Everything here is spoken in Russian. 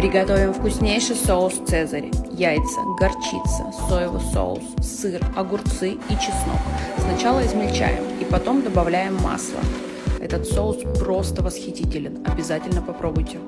Приготовим вкуснейший соус «Цезарь». Яйца, горчица, соевый соус, сыр, огурцы и чеснок. Сначала измельчаем и потом добавляем масло. Этот соус просто восхитителен. Обязательно попробуйте.